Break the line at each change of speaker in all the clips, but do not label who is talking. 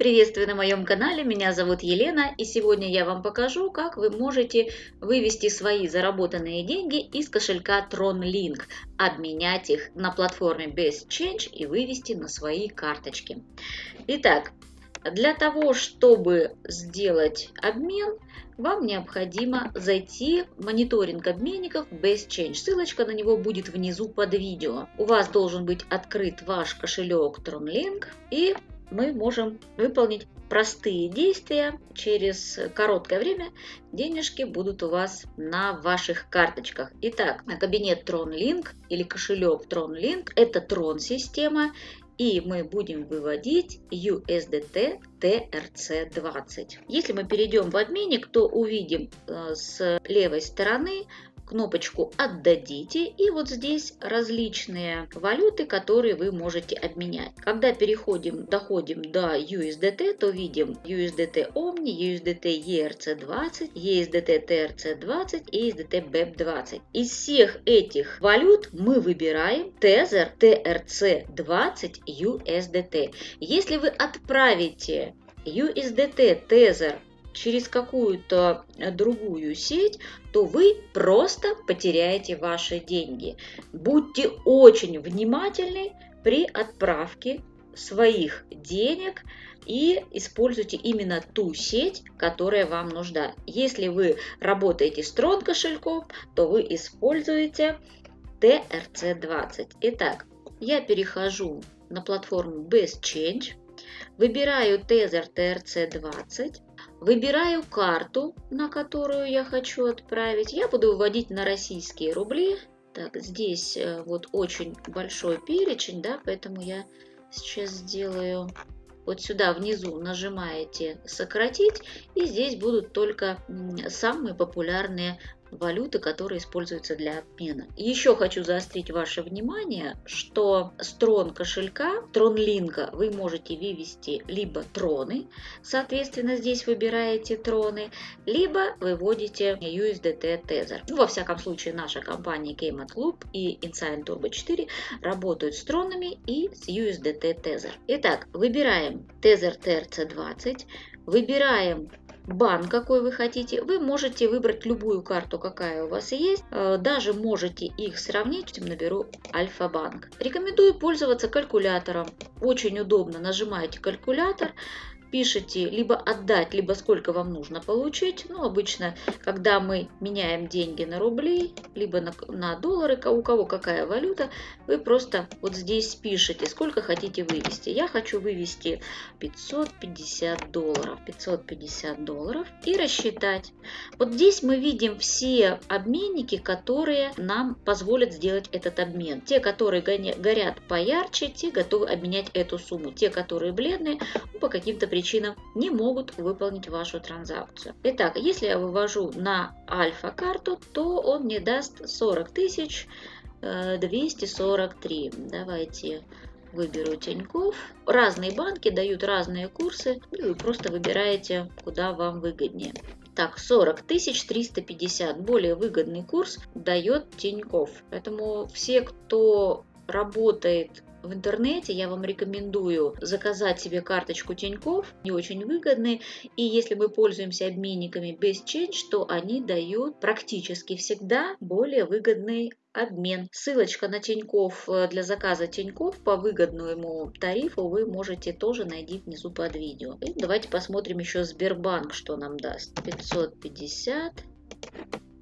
Приветствую на моем канале, меня зовут Елена и сегодня я вам покажу, как вы можете вывести свои заработанные деньги из кошелька TronLink, обменять их на платформе Best Change и вывести на свои карточки. Итак, для того, чтобы сделать обмен, вам необходимо зайти в мониторинг обменников Best Change. Ссылочка на него будет внизу под видео. У вас должен быть открыт ваш кошелек TronLink и мы можем выполнить простые действия. Через короткое время денежки будут у вас на ваших карточках. Итак, кабинет TronLink или кошелек TronLink – это Tron-система, и мы будем выводить USDT TRC20. Если мы перейдем в обменник, то увидим э, с левой стороны кнопочку «Отдадите» и вот здесь различные валюты, которые вы можете обменять. Когда переходим, доходим до USDT, то видим USDT Omni, USDT ERC20, USDT TRC20 и USDT BEP20. Из всех этих валют мы выбираем Tether TRC20 USDT. Если вы отправите USDT Tether через какую-то э, другую сеть, то вы просто потеряете ваши деньги. Будьте очень внимательны при отправке своих денег и используйте именно ту сеть, которая вам нужна. Если вы работаете с трон кошельком, то вы используете TRC20. Итак, я перехожу на платформу Best Change, выбираю Tether TRC20, Выбираю карту, на которую я хочу отправить. Я буду выводить на российские рубли. Так, здесь э, вот очень большой перечень, да, поэтому я сейчас сделаю вот сюда внизу нажимаете «Сократить», и здесь будут только самые популярные валюты, которые используются для обмена. Еще хочу заострить ваше внимание, что с трон кошелька, трон линка вы можете вывести либо троны, соответственно здесь выбираете троны, либо выводите USDT Tether. Ну, во всяком случае наша компания Keymat Club и Insign Turbo 4 работают с тронами и с USDT Tether. Итак, выбираем Tether TRC20, выбираем банк, какой вы хотите, вы можете выбрать любую карту, какая у вас есть. Э, даже можете их сравнить. Наберу Альфа-банк. Рекомендую пользоваться калькулятором. Очень удобно. Нажимаете калькулятор, пишете либо отдать, либо сколько вам нужно получить. Ну, обычно, когда мы меняем деньги на рубли, либо на, на доллары, у кого какая валюта, вы просто вот здесь пишете, сколько хотите вывести. Я хочу вывести 550 долларов. 550 долларов и рассчитать. Вот здесь мы видим все обменники, которые нам позволят сделать этот обмен. Те, которые горят поярче, те готовы обменять эту сумму. Те, которые бледные, по каким-то причинам причинам не могут выполнить вашу транзакцию. Итак, если я вывожу на альфа-карту, то он мне даст 40 тысяч 243. Э, Давайте выберу Тиньков. Разные банки дают разные курсы, и вы просто выбираете, куда вам выгоднее. Так, 40 тысяч 350. Более выгодный курс дает Тиньков. Поэтому все, кто работает в интернете, я вам рекомендую заказать себе карточку Тиньков, не очень выгодные, и если мы пользуемся обменниками без Change, то они дают практически всегда более выгодный обмен. Ссылочка на Тиньков э, для заказа Тиньков по выгодному тарифу вы можете тоже найти внизу под видео. И давайте посмотрим еще Сбербанк, что нам даст. 550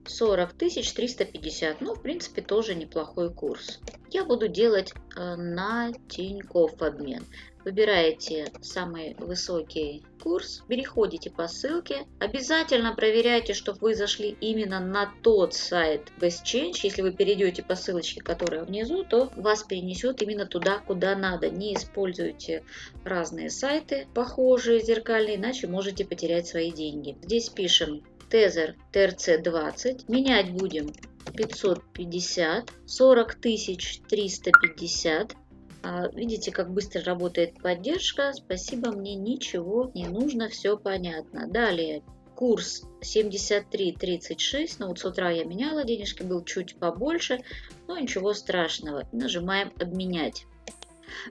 40 тысяч 350. Ну, в принципе, тоже неплохой курс. Я буду делать э, на Тинькофф обмен. Выбираете самый высокий курс, переходите по ссылке. Обязательно проверяйте, чтобы вы зашли именно на тот сайт Best Change. Если вы перейдете по ссылочке, которая внизу, то вас перенесет именно туда, куда надо. Не используйте разные сайты, похожие, зеркальные, иначе можете потерять свои деньги. Здесь пишем Тезер ТРЦ-20. Менять будем 550, 40 тысяч 350. А, видите, как быстро работает поддержка. Спасибо, мне ничего не нужно, все понятно. Далее, курс 73.36. Ну вот с утра я меняла, денежки был чуть побольше, но ничего страшного. Нажимаем «Обменять».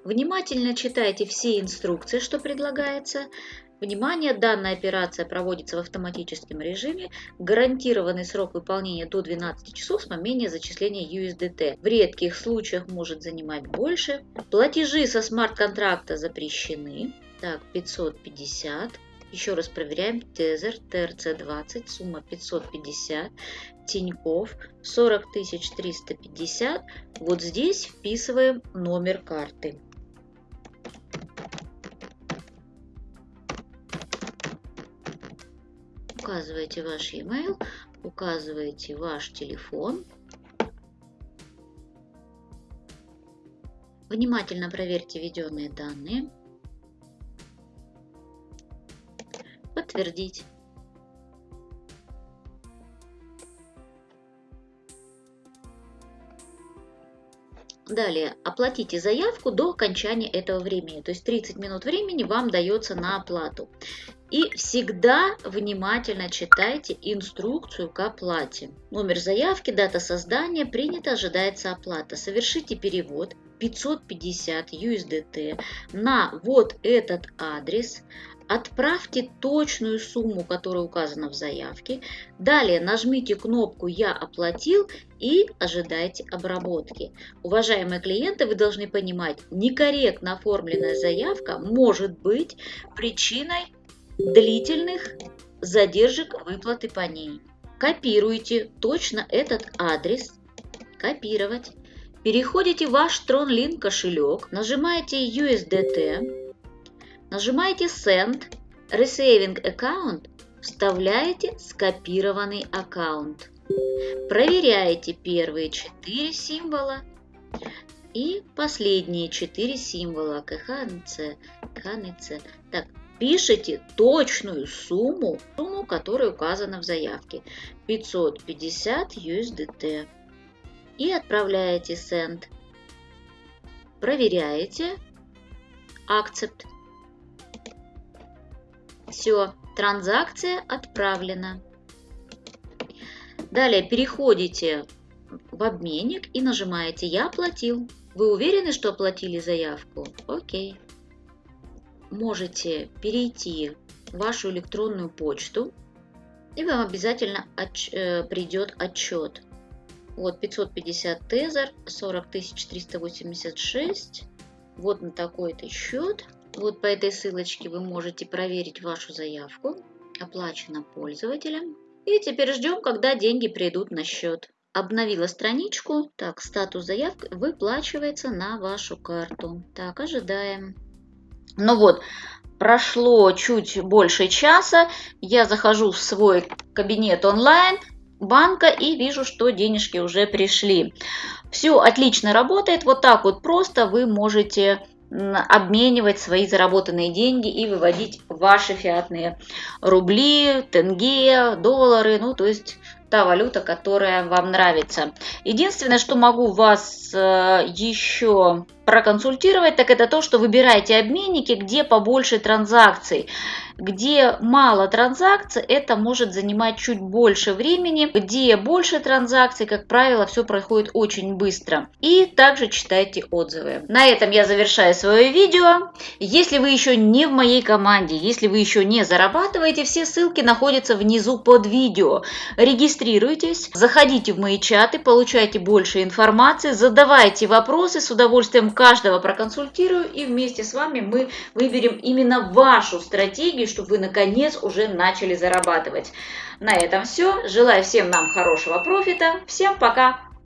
Внимательно читайте все инструкции, что предлагается. Внимание, данная операция проводится в автоматическом режиме. Гарантированный срок выполнения до 12 часов с момента зачисления USDT. В редких случаях может занимать больше. Платежи со смарт-контракта запрещены. Так, 550. Еще раз проверяем. Тезер, ТРЦ-20, сумма 550. Тиньков, 40 350. Вот здесь вписываем номер карты. Указываете ваш e-mail, указываете ваш телефон. Внимательно проверьте введенные данные. Подтвердить. Далее, оплатите заявку до окончания этого времени, то есть 30 минут времени вам дается на оплату. И всегда внимательно читайте инструкцию к оплате. Номер заявки, дата создания, принято, ожидается оплата. Совершите перевод 550 USDT на вот этот адрес. Отправьте точную сумму, которая указана в заявке. Далее нажмите кнопку «Я оплатил» и ожидайте обработки. Уважаемые клиенты, вы должны понимать, некорректно оформленная заявка может быть причиной длительных задержек выплаты по ней. Копируйте точно этот адрес. Копировать. Переходите в ваш TronLink кошелек, нажимаете USDT, нажимаете Send, Receiving Account, вставляете скопированный аккаунт. Проверяете первые четыре символа и последние четыре символа КХНЦ, КНЦ. Так, пишите точную сумму, сумму, которая указана в заявке. 550 USDT. И отправляете Send. Проверяете. Accept. Все, транзакция отправлена. Далее переходите в обменник и нажимаете «Я оплатил». Вы уверены, что оплатили заявку? Окей можете перейти в вашу электронную почту, и вам обязательно отч э, придет отчет. Вот 550 тезер, 40 386. Вот на такой-то счет. Вот по этой ссылочке вы можете проверить вашу заявку. Оплачено пользователем. И теперь ждем, когда деньги придут на счет. Обновила страничку. Так, статус заявки выплачивается на вашу карту. Так, ожидаем. Ну вот, прошло чуть больше часа, я захожу в свой кабинет онлайн банка и вижу, что денежки уже пришли. Все отлично работает, вот так вот просто вы можете обменивать свои заработанные деньги и выводить ваши фиатные рубли, тенге, доллары, ну то есть та валюта, которая вам нравится. Единственное, что могу вас э, еще проконсультировать, так это то, что выбираете обменники, где побольше транзакций. Где мало транзакций, это может занимать чуть больше времени. Где больше транзакций, как правило, все происходит очень быстро. И также читайте отзывы. На этом я завершаю свое видео. Если вы еще не в моей команде, если вы еще не зарабатываете, все ссылки находятся внизу под видео. Регистрируйтесь, заходите в мои чаты, получайте больше информации, задавайте вопросы, с удовольствием каждого проконсультирую и вместе с вами мы выберем именно вашу стратегию, чтобы вы наконец уже начали зарабатывать. На этом все. Желаю всем нам хорошего профита. Всем пока!